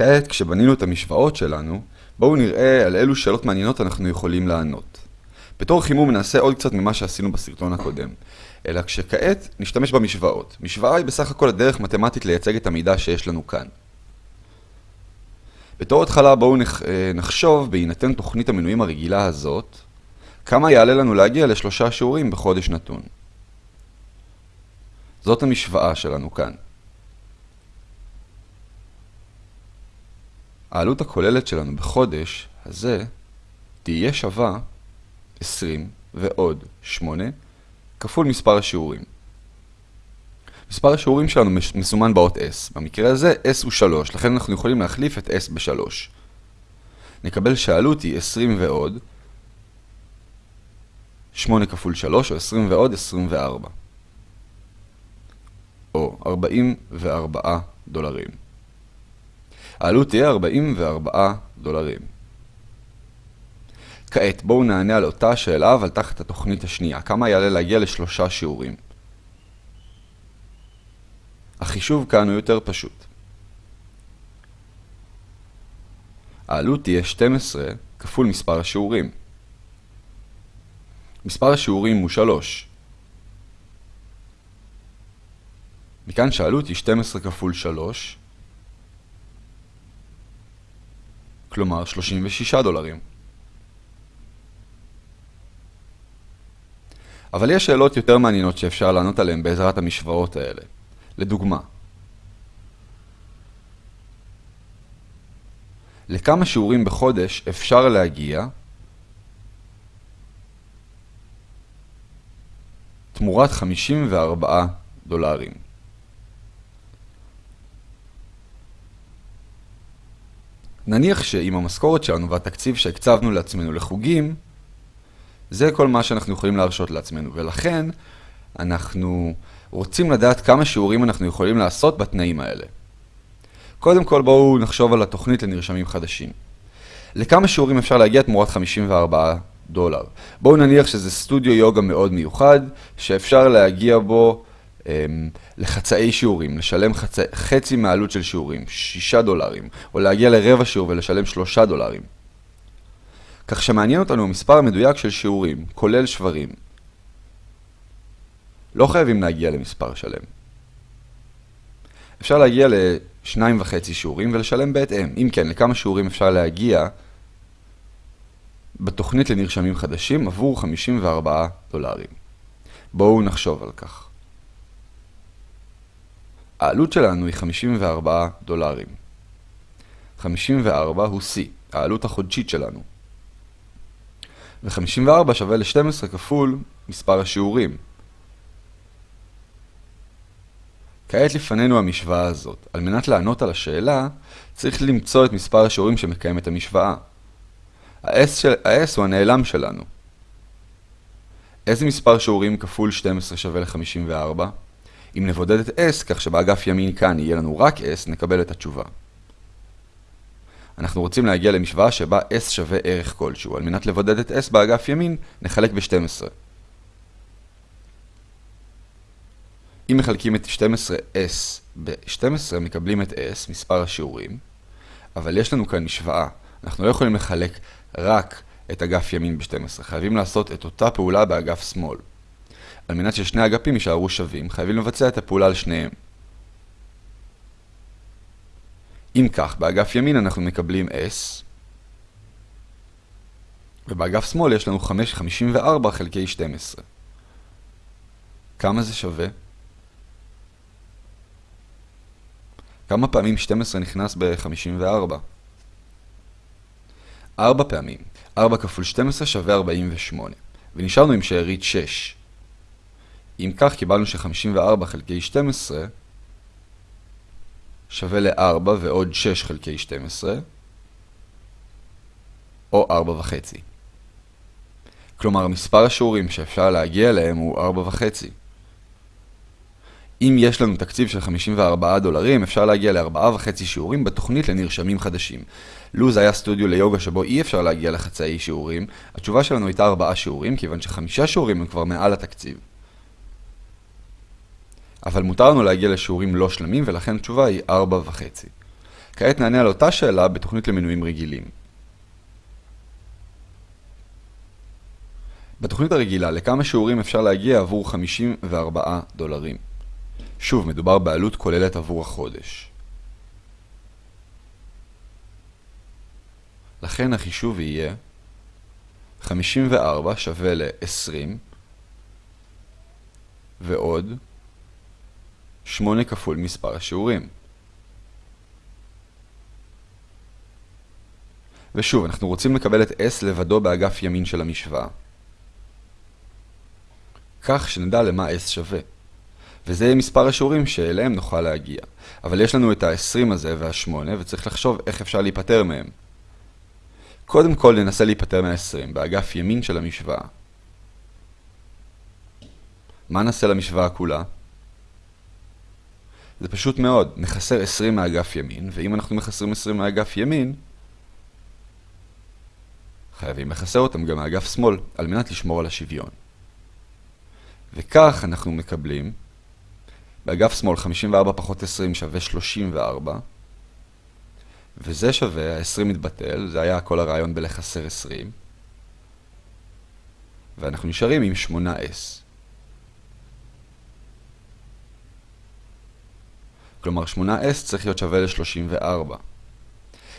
כעת, כשבנינו את המשוואות שלנו, בואו נראה על אילו שאלות מעניינות אנחנו יכולים לענות. בתור חימום נעשה עוד קצת ממה שעשינו בסרטון הקודם, אלא כשכעת נשתמש במשוואות. משוואה היא בסך הכל הדרך מתמטית לייצג את המידע שיש לנו כאן. בתור התחלה בואו נחשוב, בהינתן תוכנית המנויים הרגילה הזאת, כמה יעלה לנו להגיע לשלושה שיעורים בחודש נתון. זאת המשוואה שלנו כאן. העלות הכוללת שלנו בחודש הזה תהיה שווה 20 ועוד 8 כפול מספר השיעורים. מספר השיעורים שלנו מסומן באות S. במקרה הזה S הוא 3, לכן אנחנו יכולים להחליף את S ב-3. נקבל שהעלות היא 20 ועוד 8 כפול 3, או 20 ועוד 24. או 44 דולרים. העלות תהיה 44 דולרים. כעת בואו נענה על אותה שאלה אבל תחת התוכנית השנייה. כמה יעלה להגיע לשלושה שיעורים? החישוב כאן הוא יותר פשוט. העלות תהיה 12 כפול מספר השיעורים. מספר השיעורים הוא 3. מכאן שהעלות היא 12 כפול 3, כלומר 36 דולרים. אבל יש שאלות יותר מעניינות שאפשר לענות עליהן בעזרת המשוואות האלה. לדוגמה, לכמה שיעורים בחודש אפשר להגיע תמורת 54 דולרים. נניח שעם המשכורת שלנו והתקציב שהקצבנו לעצמנו לחוגים, זה כל מה שאנחנו יכולים להרשות לעצמנו, ולכן אנחנו רוצים לדעת כמה שיעורים אנחנו יכולים לעשות בתנאים האלה. קודם כל בואו נחשוב על התוכנית לנרשמים חדשים. לכמה שיעורים אפשר להגיע תמורת 54 דולר? בואו נניח שזה סטודיו יוגה מאוד מיוחד, שאפשר להגיע בו לחצאי שיעורים, לשלם חצי, חצי מהעלות של שיעורים, 6 דולרים, או להגיע לרבע שיעור ולשלם 3 דולרים. כך שמעניין אותנו המספר המדויק של שיעורים, כולל שברים. לא חייבים להגיע למספר שלם. אפשר להגיע לשניים וחצי שיעורים ולשלם בהתאם. אם כן, לכמה שיעורים אפשר להגיע בתוכנית לנרשמים חדשים עבור 54 דולרים. בואו נחשוב על כך. העלות שלנו היא 54 דולרים. 54 הוא C, העלות החודשית שלנו. ו-54 שווה ל-12 כפול מספר השיעורים. כעת לפנינו המשוואה הזאת. על מנת לענות על השאלה, צריך למצוא את מספר השיעורים שמקיים את המשוואה. ה-S, של... הוא הנעלם שלנו. איזה מספר שיעורים כפול 12 שווה ל-54? אם נבודד את S כך שבאגף ימין כאן יהיה לנו רק S, נקבל את התשובה. אנחנו רוצים להגיע למשוואה שבה S שווה ערך כלשהו. על מנת לבודד את S באגף ימין, נחלק ב-12. אם מחלקים את 12S ב-12, מקבלים את S, מספר השיעורים, אבל יש לנו כאן משוואה. אנחנו לא יכולים לחלק רק את אגף ימין ב-12, חייבים לעשות את אותה פעולה באגף שמאל. על מנת ששני אגפים יישארו שווים, חייבים לבצע את הפעולה על שניהם. אם כך, באגף ימין אנחנו מקבלים S, ובאגף שמאל יש לנו 5.54 חלקי 12. כמה זה שווה? כמה פעמים 12 נכנס ב-54? 4 פעמים. 4 כפול 12 שווה 48. ונשארנו עם שארית 6. אם כך, קיבלנו ש-54 חלקי 12 שווה ל-4 ועוד 6 חלקי 12, או 4 וחצי. כלומר, מספר השיעורים שאפשר להגיע אליהם הוא 4 וחצי. אם יש לנו תקציב של 54 דולרים, אפשר להגיע ל-4.5 שיעורים בתוכנית לנרשמים חדשים. לו זה היה סטודיו ליוגה שבו אי אפשר להגיע לחצאי שיעורים, התשובה שלנו הייתה 4 שיעורים, כיוון שחמישה שיעורים הם כבר מעל התקציב. אבל מותר לנו להגיע לשיעורים לא שלמים, ולכן התשובה היא 4.5. כעת נענה על אותה שאלה בתוכנית למנויים רגילים. בתוכנית הרגילה, לכמה שיעורים אפשר להגיע עבור 54 דולרים? שוב, מדובר בעלות כוללת עבור החודש. לכן החישוב יהיה 54 שווה ל-20 ועוד 8 כפול מספר השיעורים. ושוב, אנחנו רוצים לקבל את s לבדו באגף ימין של המשוואה. כך שנדע למה s שווה. וזה יהיה מספר השיעורים שאליהם נוכל להגיע. אבל יש לנו את ה-20 הזה וה-8, וצריך לחשוב איך אפשר להיפטר מהם. קודם כל ננסה להיפטר מה-20, באגף ימין של המשוואה. מה נעשה למשוואה כולה? זה פשוט מאוד, נחסר 20 מאגף ימין, ואם אנחנו מחסרים 20 מאגף ימין, חייבים לחסר אותם גם מאגף שמאל, על מנת לשמור על השוויון. וכך אנחנו מקבלים, באגף שמאל 54 פחות 20 שווה 34, וזה שווה, ה-20 מתבטל, זה היה כל הרעיון בלחסר 20, ואנחנו נשארים עם 8s. כלומר 8s צריך להיות שווה ל-34.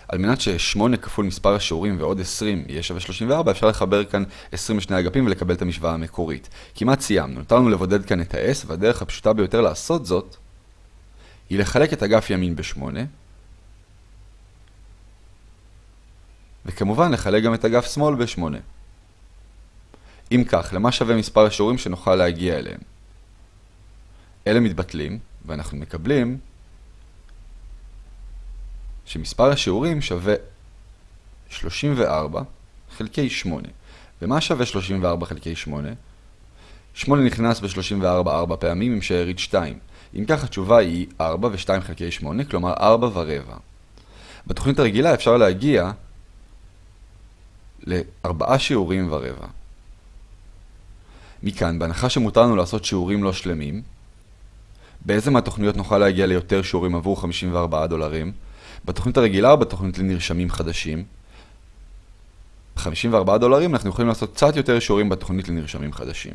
על מנת ש-8 כפול מספר השיעורים ועוד 20 יהיה שווה 34, אפשר לחבר כאן 22 אגפים ולקבל את המשוואה המקורית. כמעט סיימנו, נותר לנו לבודד כאן את ה-s, והדרך הפשוטה ביותר לעשות זאת היא לחלק את אגף ימין ב-8, וכמובן לחלק גם את אגף שמאל ב-8. אם כך, למה שווה מספר השיעורים שנוכל להגיע אליהם? אלה מתבטלים, ואנחנו מקבלים שמספר השיעורים שווה 34 חלקי 8. ומה שווה 34 חלקי 8? 8 נכנס ב-34 4 פעמים עם שארית 2. אם כך התשובה היא 4 ו-2 חלקי 8, כלומר 4 ורבע. בתוכנית הרגילה אפשר להגיע לארבעה שיעורים ורבע. מכאן, בהנחה שמותר לנו לעשות שיעורים לא שלמים, באיזה מהתוכניות נוכל להגיע ליותר שיעורים עבור 54 דולרים? בתוכנית הרגילה או בתוכנית לנרשמים חדשים? ב-54 דולרים אנחנו יכולים לעשות קצת יותר שיעורים בתוכנית לנרשמים חדשים.